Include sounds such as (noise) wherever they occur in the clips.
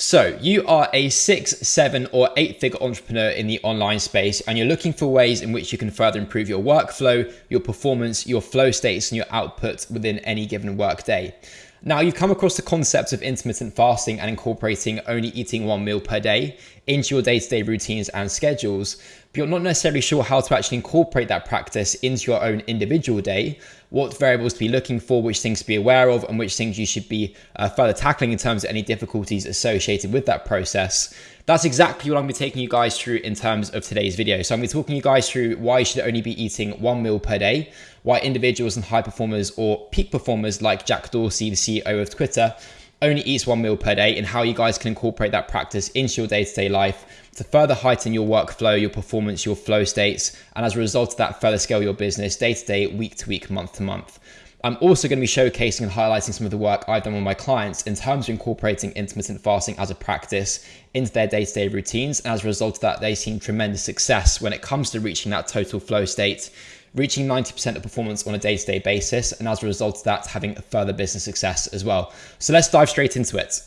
So, you are a six, seven, or eight figure entrepreneur in the online space, and you're looking for ways in which you can further improve your workflow, your performance, your flow states, and your output within any given workday. Now, you've come across the concept of intermittent fasting and incorporating only eating one meal per day into your day to day routines and schedules, but you're not necessarily sure how to actually incorporate that practice into your own individual day, what variables to be looking for, which things to be aware of, and which things you should be uh, further tackling in terms of any difficulties associated with that process. That's exactly what I'm going to be taking you guys through in terms of today's video. So I'm going to be talking you guys through why you should only be eating one meal per day, why individuals and high performers or peak performers like Jack Dorsey, the CEO of Twitter, only eats one meal per day and how you guys can incorporate that practice into your day-to-day life to further heighten your workflow, your performance, your flow states, and as a result of that, further scale your business day to day, week to week, month to month. I'm also going to be showcasing and highlighting some of the work I've done with my clients in terms of incorporating intermittent fasting as a practice into their day to day routines. And as a result of that, they've seen tremendous success when it comes to reaching that total flow state, reaching 90% of performance on a day to day basis. And as a result of that, having further business success as well. So let's dive straight into it.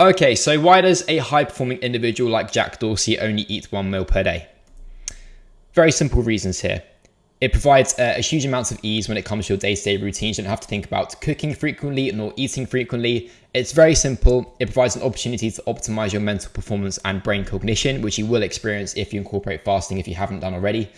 Okay, so why does a high performing individual like Jack Dorsey only eat one meal per day? Very simple reasons here. It provides uh, a huge amounts of ease when it comes to your day-to-day routines. You don't have to think about cooking frequently nor eating frequently. It's very simple. It provides an opportunity to optimize your mental performance and brain cognition, which you will experience if you incorporate fasting if you haven't done already.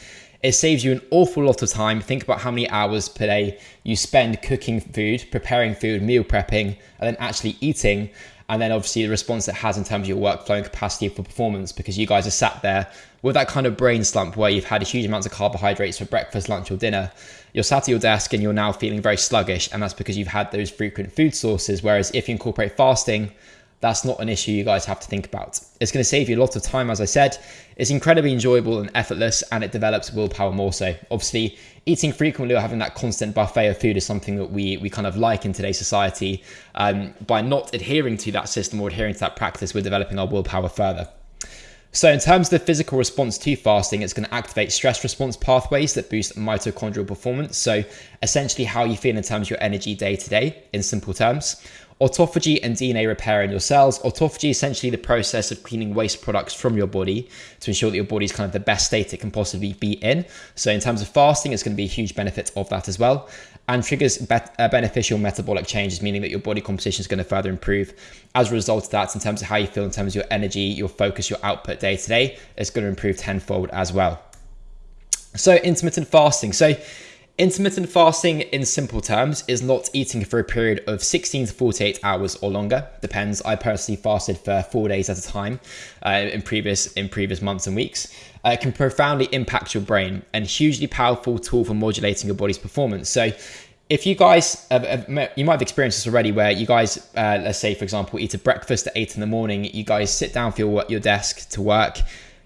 It saves you an awful lot of time. Think about how many hours per day you spend cooking food, preparing food, meal prepping, and then actually eating and then obviously the response it has in terms of your workflow and capacity for performance because you guys are sat there with that kind of brain slump where you've had a huge amounts of carbohydrates for breakfast, lunch, or dinner. You're sat at your desk and you're now feeling very sluggish, and that's because you've had those frequent food sources. Whereas if you incorporate fasting, that's not an issue you guys have to think about. It's going to save you a lot of time, as I said. It's incredibly enjoyable and effortless, and it develops willpower more so. Obviously, eating frequently or having that constant buffet of food is something that we we kind of like in today's society. Um, by not adhering to that system or adhering to that practice, we're developing our willpower further. So in terms of the physical response to fasting, it's going to activate stress response pathways that boost mitochondrial performance. So essentially how you feel in terms of your energy day to day in simple terms autophagy and DNA repair in your cells. Autophagy essentially the process of cleaning waste products from your body to ensure that your body is kind of the best state it can possibly be in. So in terms of fasting, it's going to be a huge benefit of that as well. And triggers uh, beneficial metabolic changes, meaning that your body composition is going to further improve. As a result of that, in terms of how you feel, in terms of your energy, your focus, your output day to day, it's going to improve tenfold as well. So intermittent fasting. So Intermittent fasting, in simple terms, is not eating for a period of 16 to 48 hours or longer. Depends. I personally fasted for four days at a time uh, in previous in previous months and weeks. Uh, it can profoundly impact your brain and hugely powerful tool for modulating your body's performance. So, if you guys, have, have, you might have experienced this already, where you guys, uh, let's say for example, eat a breakfast at eight in the morning. You guys sit down for your your desk to work.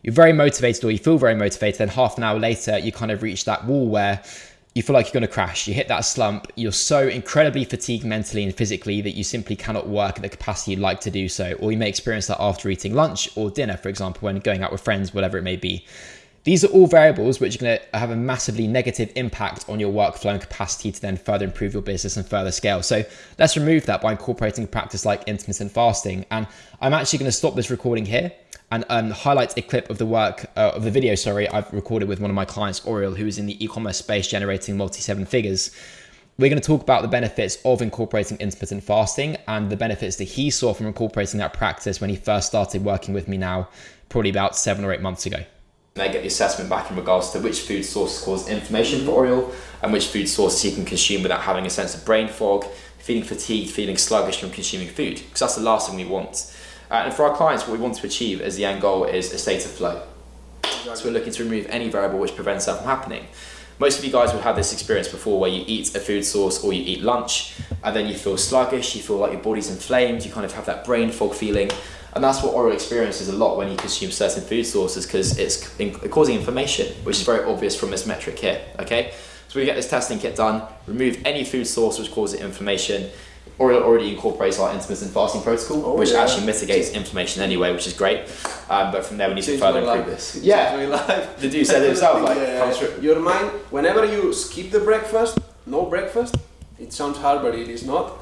You're very motivated, or you feel very motivated. Then half an hour later, you kind of reach that wall where you feel like you're going to crash. You hit that slump. You're so incredibly fatigued mentally and physically that you simply cannot work at the capacity you'd like to do so. Or you may experience that after eating lunch or dinner, for example, when going out with friends, whatever it may be. These are all variables which are going to have a massively negative impact on your workflow and capacity to then further improve your business and further scale. So let's remove that by incorporating a practice like intermittent fasting. And I'm actually going to stop this recording here and um, highlight a clip of the work uh, of the video. Sorry, I've recorded with one of my clients, Oriel, who is in the e-commerce space generating multi seven figures. We're going to talk about the benefits of incorporating intermittent fasting and the benefits that he saw from incorporating that practice when he first started working with me now, probably about seven or eight months ago. They get the assessment back in regards to which food sources cause inflammation for Oriel and which food sources you can consume without having a sense of brain fog, feeling fatigued, feeling sluggish from consuming food, because that's the last thing we want. Uh, and for our clients, what we want to achieve as the end goal is a state of flow. So we're looking to remove any variable which prevents that from happening. Most of you guys would have this experience before where you eat a food source or you eat lunch and then you feel sluggish, you feel like your body's inflamed, you kind of have that brain fog feeling. And that's what Oriel experiences a lot when you consume certain food sources because it's causing inflammation, which is very obvious from this metric here, okay? So we get this testing kit done, remove any food source which causes inflammation, Oriel already incorporates our intermittent fasting protocol, oh, which yeah. actually mitigates inflammation anyway, which is great. Um, but from there, we need Change to further improve this. (laughs) Yeah, life. the dude said it himself. Like, (laughs) yeah. your mind, whenever you skip the breakfast, no breakfast. It sounds hard, but it is not.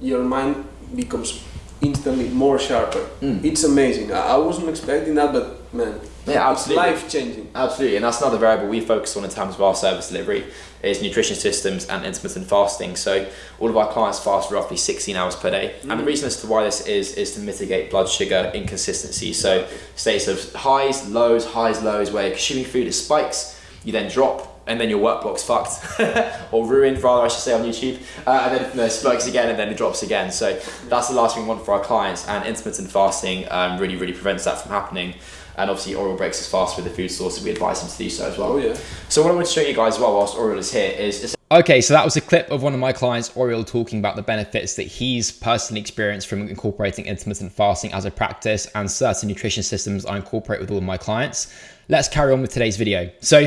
Your mind becomes instantly more sharper. Mm. It's amazing. I, I wasn't expecting that, but man, Yeah, it's absolutely. life changing. Absolutely, and that's another variable we focus on in terms of our service delivery is nutrition systems and intermittent fasting. So all of our clients fast roughly 16 hours per day, and the reason as to why this is is to mitigate blood sugar inconsistency. So states of highs, lows, highs, lows, where you're consuming food it spikes, you then drop. And then your work block's fucked, (laughs) or ruined, rather, I should say, on YouTube. Uh, and then it spikes again, and then it drops again. So that's the last thing we want for our clients. And intermittent fasting um, really, really prevents that from happening. And obviously, Oriel breaks his fast with the food source, so we advise him to do so as well. Oh yeah. So what I want to show you guys as well whilst Oriel is here is, is Okay, so that was a clip of one of my clients, Oriel, talking about the benefits that he's personally experienced from incorporating intermittent fasting as a practice and certain nutrition systems I incorporate with all of my clients. Let's carry on with today's video. So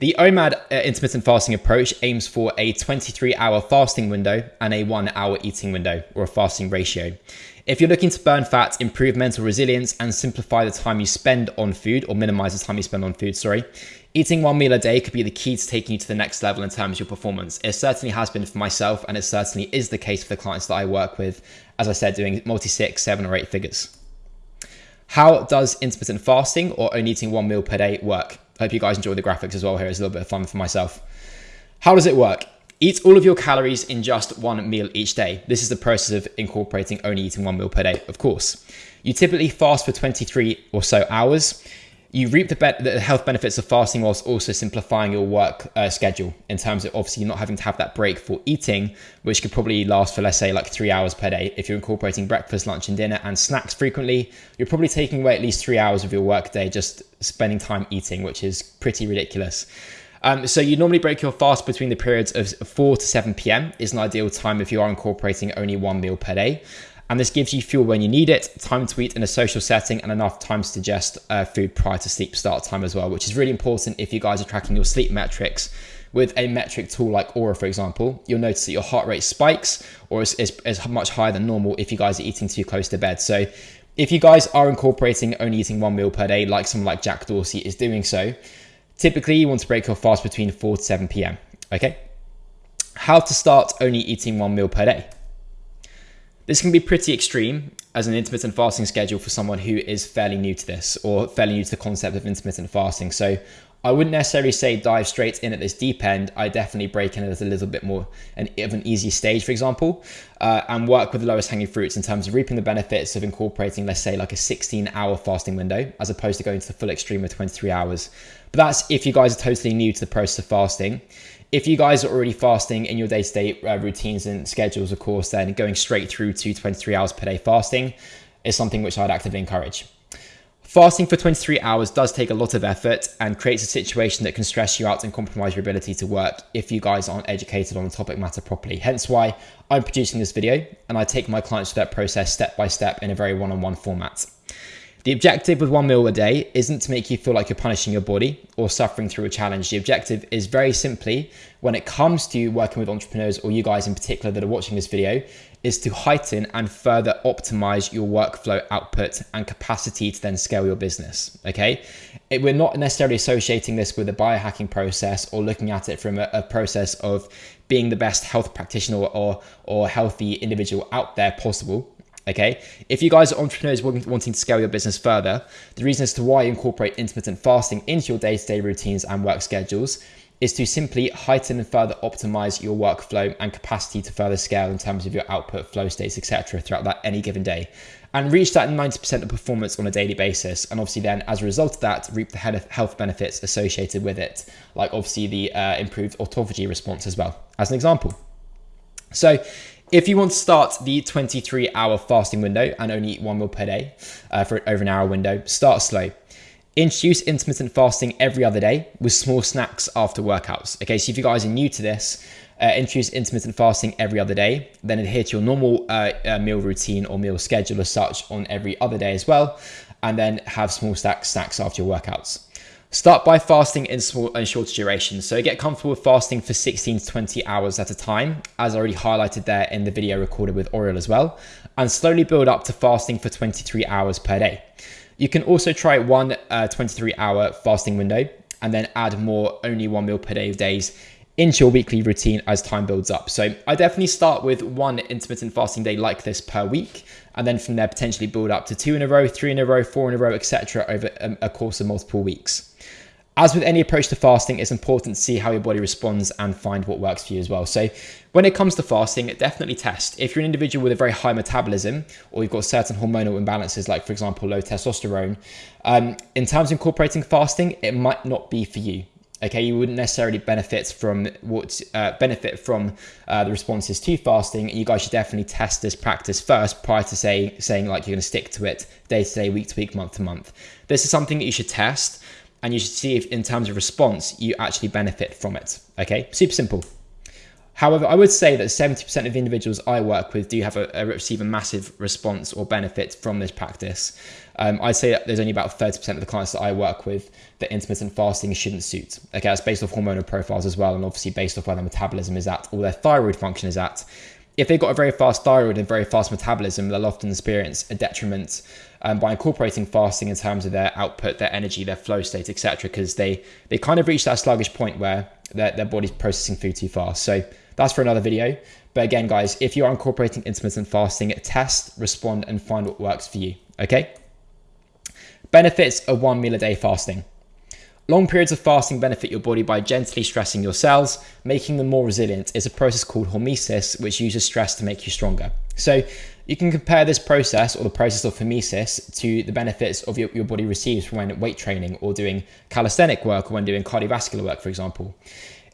the OMAD uh, intermittent fasting approach aims for a 23 hour fasting window and a one hour eating window or a fasting ratio. If you're looking to burn fat, improve mental resilience, and simplify the time you spend on food, or minimize the time you spend on food, sorry, eating one meal a day could be the key to taking you to the next level in terms of your performance. It certainly has been for myself, and it certainly is the case for the clients that I work with, as I said, doing multi six, seven, or eight figures. How does intermittent fasting or only eating one meal per day work? Hope you guys enjoy the graphics as well here. It's a little bit of fun for myself. How does it work? Eat all of your calories in just one meal each day. This is the process of incorporating only eating one meal per day, of course. You typically fast for 23 or so hours. You reap the, be- the health benefits of fasting whilst also simplifying your work uh, schedule in terms of obviously not having to have that break for eating, which could probably last for, let's say, like three hours per day. If you're incorporating breakfast, lunch, and dinner and snacks frequently, you're probably taking away at least three hours of your work day just spending time eating, which is pretty ridiculous. Um, so you normally break your fast between the periods of 4 to 7 p.m. is an ideal time if you are incorporating only one meal per day. And this gives you fuel when you need it, time to eat in a social setting, and enough time to digest uh, food prior to sleep start time as well, which is really important if you guys are tracking your sleep metrics with a metric tool like Oura, for example. You'll notice that your heart rate spikes or is, is, is much higher than normal if you guys are eating too close to bed. So if you guys are incorporating only eating one meal per day, like someone like Jack Dorsey is doing so, typically you want to break your fast between 4 to 7 p.m. Okay? How to start only eating one meal per day. This can be pretty extreme as an intermittent fasting schedule for someone who is fairly new to this or fairly new to the concept of intermittent fasting. So I wouldn't necessarily say dive straight in at this deep end. I definitely break in at a little bit more an, of an easy stage, for example, uh, and work with the lowest hanging fruits in terms of reaping the benefits of incorporating, let's say, like a 16 hour fasting window, as opposed to going to the full extreme of 23 hours. But that's if you guys are totally new to the process of fasting. If you guys are already fasting in your day to day routines and schedules, of course, then going straight through to 23 hours per day fasting is something which I'd actively encourage. Fasting for 23 hours does take a lot of effort and creates a situation that can stress you out and compromise your ability to work if you guys aren't educated on the topic matter properly. Hence why I'm producing this video and I take my clients through that process step by step in a very one on one format. The objective with one meal a day isn't to make you feel like you're punishing your body or suffering through a challenge. The objective is very simply, when it comes to working with entrepreneurs or you guys in particular that are watching this video, is to heighten and further optimize your workflow output and capacity to then scale your business. Okay. It, we're not necessarily associating this with a biohacking process or looking at it from a, a process of being the best health practitioner or, or healthy individual out there possible. Okay, if you guys are entrepreneurs wanting to scale your business further, the reason as to why you incorporate intermittent fasting into your day to day routines and work schedules is to simply heighten and further optimize your workflow and capacity to further scale in terms of your output, flow states, etc., throughout that any given day, and reach that 90% of performance on a daily basis. And obviously, then as a result of that, reap the health benefits associated with it, like obviously the uh, improved autophagy response as well, as an example. So, if you want to start the 23 hour fasting window and only eat one meal per day uh, for over an hour window, start slow. Introduce intermittent fasting every other day with small snacks after workouts. Okay, so if you guys are new to this, uh, introduce intermittent fasting every other day, then adhere to your normal uh, uh, meal routine or meal schedule as such on every other day as well, and then have small snacks snacks after your workouts. Start by fasting in small and shorter durations. So get comfortable with fasting for 16 to 20 hours at a time, as I already highlighted there in the video recorded with Oriel as well, and slowly build up to fasting for 23 hours per day. You can also try one uh, 23 hour fasting window and then add more only one meal per day of days into your weekly routine as time builds up. So I definitely start with one intermittent fasting day like this per week, and then from there potentially build up to two in a row, three in a row, four in a row, etc. over a course of multiple weeks. As with any approach to fasting, it's important to see how your body responds and find what works for you as well. So, when it comes to fasting, definitely test. If you're an individual with a very high metabolism or you've got certain hormonal imbalances, like for example, low testosterone, um, in terms of incorporating fasting, it might not be for you okay you wouldn't necessarily benefit from what uh, benefit from uh, the responses to fasting. You guys should definitely test this practice first prior to say saying like you're going to stick to it day to day week to week month to month. This is something that you should test and you should see if in terms of response you actually benefit from it. Okay? Super simple However, I would say that 70% of individuals I work with do have a, a receive a massive response or benefit from this practice. Um, I'd say that there's only about 30% of the clients that I work with that intermittent fasting shouldn't suit. Okay, that's based off hormonal profiles as well, and obviously based off where their metabolism is at or their thyroid function is at. If they've got a very fast thyroid and very fast metabolism, they'll often experience a detriment um, by incorporating fasting in terms of their output, their energy, their flow state, etc. Because they they kind of reach that sluggish point where their, their body's processing food too fast. So that's for another video. But again, guys, if you are incorporating intermittent fasting, test, respond, and find what works for you. Okay. Benefits of one meal a day fasting. Long periods of fasting benefit your body by gently stressing your cells, making them more resilient. It's a process called hormesis, which uses stress to make you stronger. So you can compare this process or the process of hormesis to the benefits of your, your body receives when weight training or doing calisthenic work or when doing cardiovascular work, for example.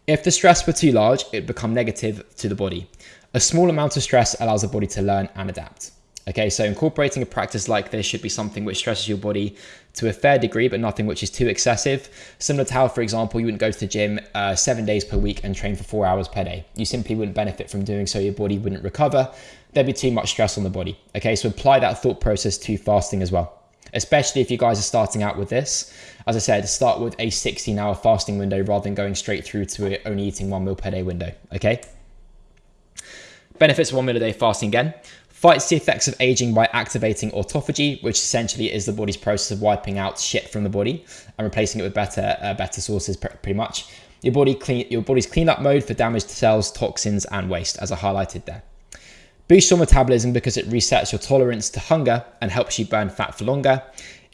If the stress were too large, it would become negative to the body. A small amount of stress allows the body to learn and adapt. Okay, so incorporating a practice like this should be something which stresses your body to a fair degree, but nothing which is too excessive. Similar to how, for example, you wouldn't go to the gym uh, seven days per week and train for four hours per day. You simply wouldn't benefit from doing so. Your body wouldn't recover. There'd be too much stress on the body. Okay, so apply that thought process to fasting as well especially if you guys are starting out with this. As I said, start with a 16 hour fasting window rather than going straight through to only eating one meal per day window. Okay. Benefits of one meal a day fasting again. Fights the effects of aging by activating autophagy, which essentially is the body's process of wiping out shit from the body and replacing it with better, uh, better sources, pretty much. Your body clean, your body's cleanup mode for damaged cells, toxins, and waste, as I highlighted there. Boosts your metabolism because it resets your tolerance to hunger and helps you burn fat for longer,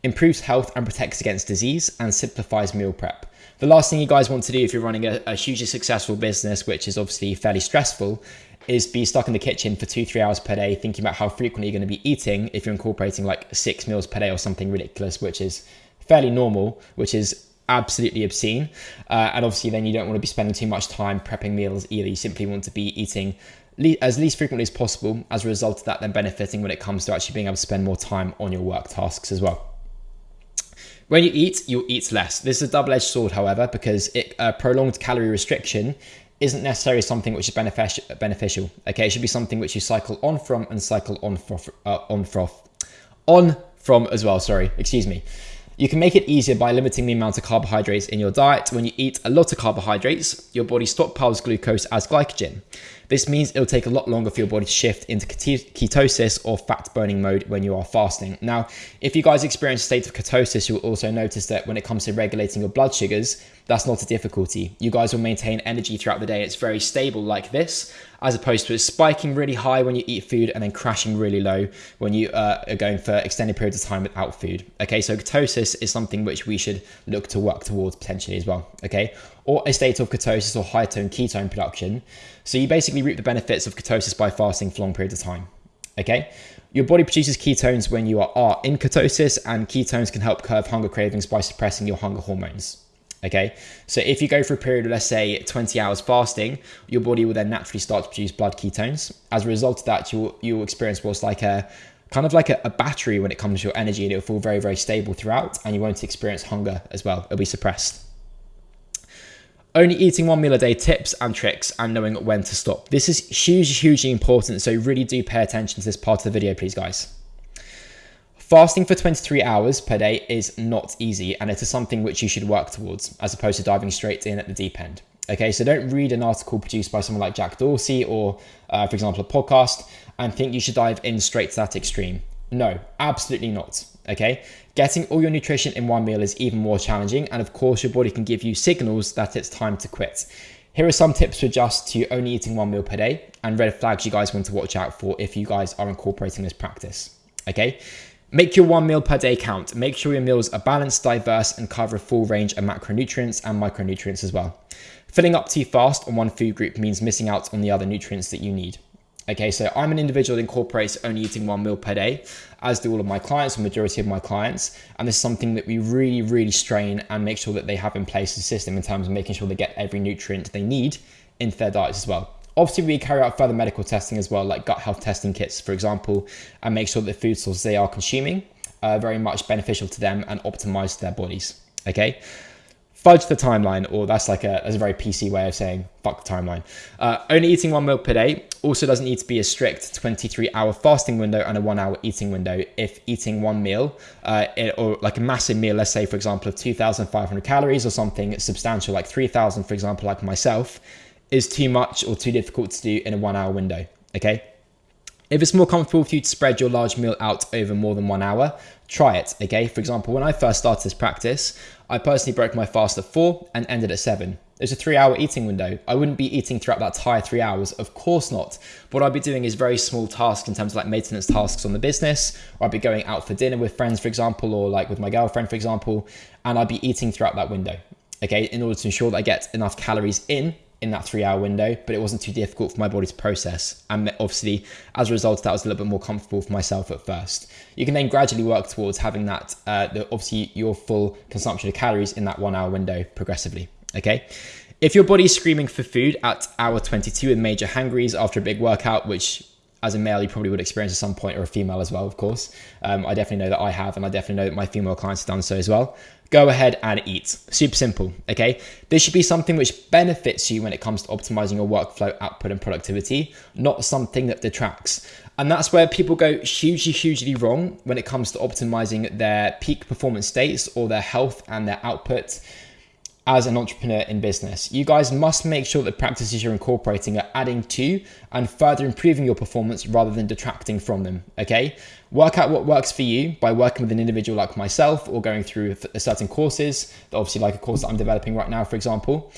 improves health and protects against disease, and simplifies meal prep. The last thing you guys want to do if you're running a, a hugely successful business, which is obviously fairly stressful, is be stuck in the kitchen for two, three hours per day thinking about how frequently you're going to be eating if you're incorporating like six meals per day or something ridiculous, which is fairly normal, which is absolutely obscene. Uh, and obviously, then you don't want to be spending too much time prepping meals either. You simply want to be eating as least frequently as possible as a result of that then benefiting when it comes to actually being able to spend more time on your work tasks as well when you eat you'll eat less this is a double-edged sword however because it, uh, prolonged calorie restriction isn't necessarily something which is beneficial beneficial okay it should be something which you cycle on from and cycle on froth, uh, on froth on from as well sorry excuse me you can make it easier by limiting the amount of carbohydrates in your diet. When you eat a lot of carbohydrates, your body stockpiles glucose as glycogen. This means it'll take a lot longer for your body to shift into ketosis or fat burning mode when you are fasting. Now, if you guys experience a state of ketosis, you'll also notice that when it comes to regulating your blood sugars, that's not a difficulty. You guys will maintain energy throughout the day. It's very stable like this, as opposed to it spiking really high when you eat food and then crashing really low when you uh, are going for extended periods of time without food. Okay, so ketosis is something which we should look to work towards potentially as well. Okay, or a state of ketosis or high tone ketone production. So you basically reap the benefits of ketosis by fasting for long periods of time. Okay, your body produces ketones when you are, are in ketosis, and ketones can help curb hunger cravings by suppressing your hunger hormones. Okay, so if you go for a period of let's say 20 hours fasting, your body will then naturally start to produce blood ketones. As a result of that, you'll you'll experience what's like a kind of like a, a battery when it comes to your energy, and it'll feel very very stable throughout, and you won't experience hunger as well. It'll be suppressed. Only eating one meal a day tips and tricks and knowing when to stop. This is hugely, hugely important. So really do pay attention to this part of the video, please, guys. Fasting for 23 hours per day is not easy, and it is something which you should work towards as opposed to diving straight in at the deep end. Okay, so don't read an article produced by someone like Jack Dorsey or, uh, for example, a podcast and think you should dive in straight to that extreme. No, absolutely not. Okay, getting all your nutrition in one meal is even more challenging, and of course, your body can give you signals that it's time to quit. Here are some tips to adjust to only eating one meal per day and red flags you guys want to watch out for if you guys are incorporating this practice. Okay. Make your one meal per day count. Make sure your meals are balanced, diverse, and cover a full range of macronutrients and micronutrients as well. Filling up too fast on one food group means missing out on the other nutrients that you need. Okay, so I'm an individual that incorporates only eating one meal per day, as do all of my clients, the majority of my clients. And this is something that we really, really strain and make sure that they have in place a system in terms of making sure they get every nutrient they need into their diets as well. Obviously, we carry out further medical testing as well, like gut health testing kits, for example, and make sure that the food sources they are consuming are very much beneficial to them and optimized to their bodies. Okay fudge the timeline, or that's like a, that's a very PC way of saying fuck the timeline. Uh, only eating one meal per day also doesn't need to be a strict 23 hour fasting window and a one hour eating window. If eating one meal, uh, or like a massive meal, let's say, for example, of 2,500 calories or something substantial, like 3,000, for example, like myself, is too much or too difficult to do in a one hour window. Okay. If it's more comfortable for you to spread your large meal out over more than one hour, try it. Okay. For example, when I first started this practice, I personally broke my fast at four and ended at seven. There's a three hour eating window. I wouldn't be eating throughout that entire three hours. Of course not. What I'd be doing is very small tasks in terms of like maintenance tasks on the business, or I'd be going out for dinner with friends, for example, or like with my girlfriend, for example, and I'd be eating throughout that window. Okay, in order to ensure that I get enough calories in in that three hour window, but it wasn't too difficult for my body to process. And obviously, as a result, that was a little bit more comfortable for myself at first. You can then gradually work towards having that, uh, the, obviously, your full consumption of calories in that one hour window progressively. Okay. If your body's screaming for food at hour 22 with major hangries after a big workout, which as a male, you probably would experience at some point, or a female as well, of course. Um, I definitely know that I have, and I definitely know that my female clients have done so as well. Go ahead and eat. Super simple, okay? This should be something which benefits you when it comes to optimizing your workflow, output, and productivity, not something that detracts. And that's where people go hugely, hugely wrong when it comes to optimizing their peak performance states or their health and their output as an entrepreneur in business. You guys must make sure that practices you're incorporating are adding to and further improving your performance rather than detracting from them. Okay. Work out what works for you by working with an individual like myself or going through uh, certain courses, obviously, like a course that I'm developing right now, for example.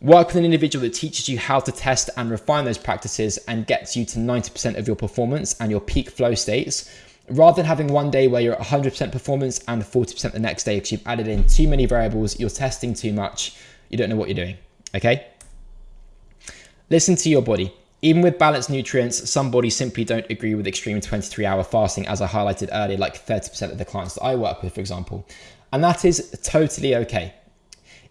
Work with an individual that teaches you how to test and refine those practices and gets you to 90% of your performance and your peak flow states rather than having one day where you're at 100% performance and 40% the next day because you've added in too many variables, you're testing too much, you don't know what you're doing. Okay? Listen to your body. Even with balanced nutrients, some bodies simply don't agree with extreme 23 hour fasting, as I highlighted earlier, like 30% of the clients that I work with, for example. And that is totally okay.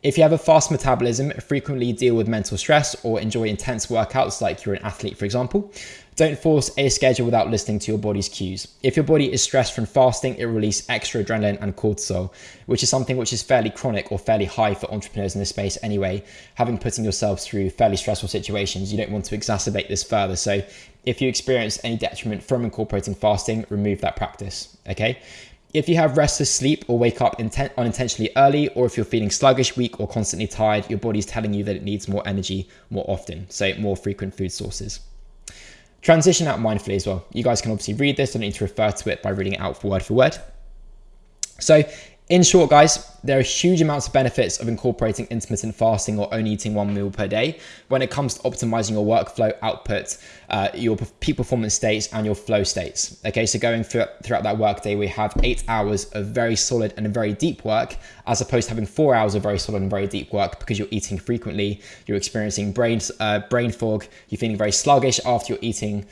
If you have a fast metabolism, frequently deal with mental stress or enjoy intense workouts like you're an athlete, for example, don't force a schedule without listening to your body's cues. If your body is stressed from fasting, it releases extra adrenaline and cortisol, which is something which is fairly chronic or fairly high for entrepreneurs in this space anyway. Having putting yourselves through fairly stressful situations, you don't want to exacerbate this further. So if you experience any detriment from incorporating fasting, remove that practice. Okay. If you have restless sleep or wake up intent- unintentionally early, or if you're feeling sluggish, weak, or constantly tired, your body's telling you that it needs more energy more often, so more frequent food sources. Transition out mindfully as well. You guys can obviously read this, I don't need to refer to it by reading it out word for word. So in short, guys, there are huge amounts of benefits of incorporating intermittent fasting or only eating one meal per day when it comes to optimizing your workflow output, uh, your peak performance states, and your flow states. Okay, so going through, throughout that workday, we have eight hours of very solid and very deep work, as opposed to having four hours of very solid and very deep work because you're eating frequently, you're experiencing brain uh, brain fog, you're feeling very sluggish after you're eating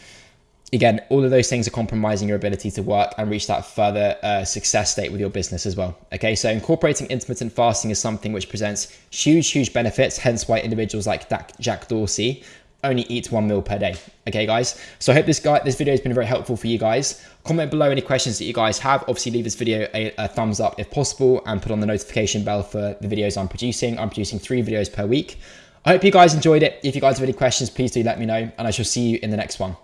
again, all of those things are compromising your ability to work and reach that further uh, success state with your business as well. Okay, so incorporating intermittent fasting is something which presents huge, huge benefits, hence why individuals like Jack Dorsey only eat one meal per day. Okay, guys. So I hope this guy, this video has been very helpful for you guys. Comment below any questions that you guys have. Obviously, leave this video a, a thumbs up if possible, and put on the notification bell for the videos I'm producing. I'm producing three videos per week. I hope you guys enjoyed it. If you guys have any questions, please do let me know, and I shall see you in the next one.